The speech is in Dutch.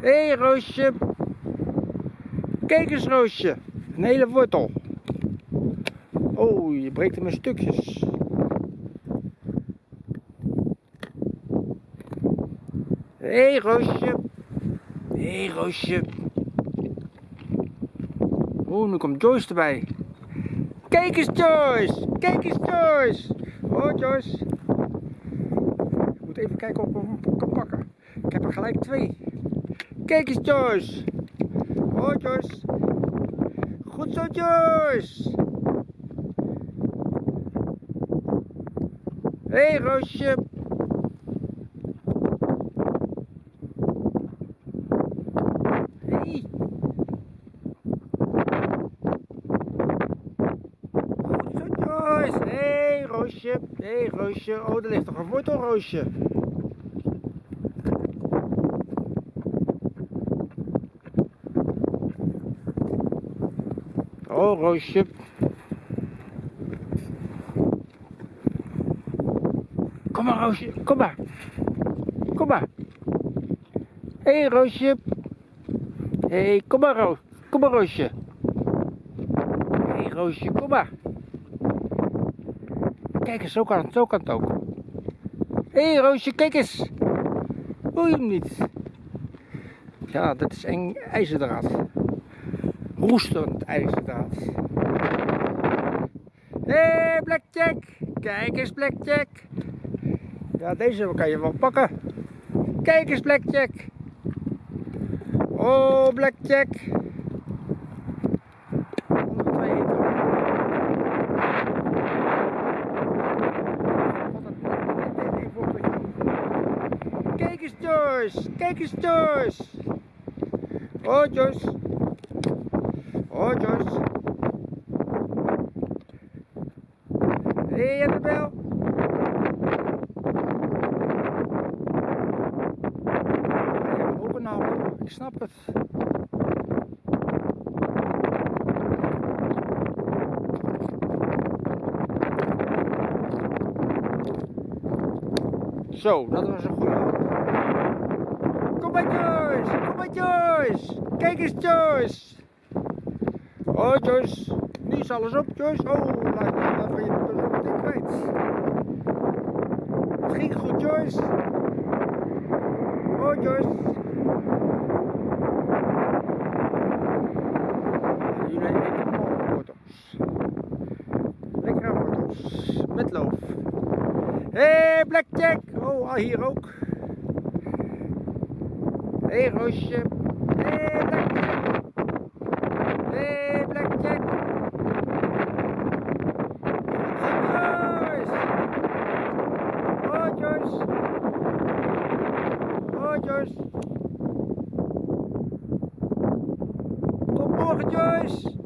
Hé hey, Roosje. Kijk eens Roosje. Een hele wortel. Oh, je breekt hem in stukjes. Hé hey, Roosje. Hé hey, Roosje. Oh, nu komt Joyce erbij. Kijk eens Joyce. Kijk eens Joyce. Oh Joyce. Ik moet even kijken of ik hem kan pakken. Ik heb er gelijk twee. Kijk eens Joyce. Oh Joyce. Goed zo Joyce. Hey, Roosje. Hey. Goed zo hey, Roosje. Hey, Roosje. Oh, er ligt toch een wortel Oh, Roosje. Kom maar, Roosje. Kom maar. Kom maar. Hé, hey, Roosje. Hé, hey, kom maar, Roos. Kom maar, Roosje. Hé, hey, Roosje, kom maar. Kijk eens, zo kan het, zo kan het ook. Hé, hey, Roosje, kijk eens. Je hem niet? Ja, dat is eng ijzerdraad roestend ijzerdraad. Hé, hey, Blackjack! Kijk eens, Blackjack! Ja, deze kan je wel pakken. Kijk eens, Blackjack! Oh, Blackjack! Kijk eens, Joyce! Kijk eens, Joyce! Oh, Joyce! Hé, hey, Annabel. Een hap. Ik snap het. Zo, dat was een goede. Kom maar Joyce, kom maar Joyce. Kijk eens Joyce. Oh Joyce, nu is alles op Joyce. Oh, laat, van je zo meteen kwijt. Het ging goed Joyce. Oh Joyce. Jullie eten allemaal wortels. Lekkere wortels. Met loof. Hey, Blackjack. Oh, hier ook. Hey, Roosje. Hey, Blackjack. Hé Blackjack. Oh Joyce. Oh Joyce. Tot morgen Joyce.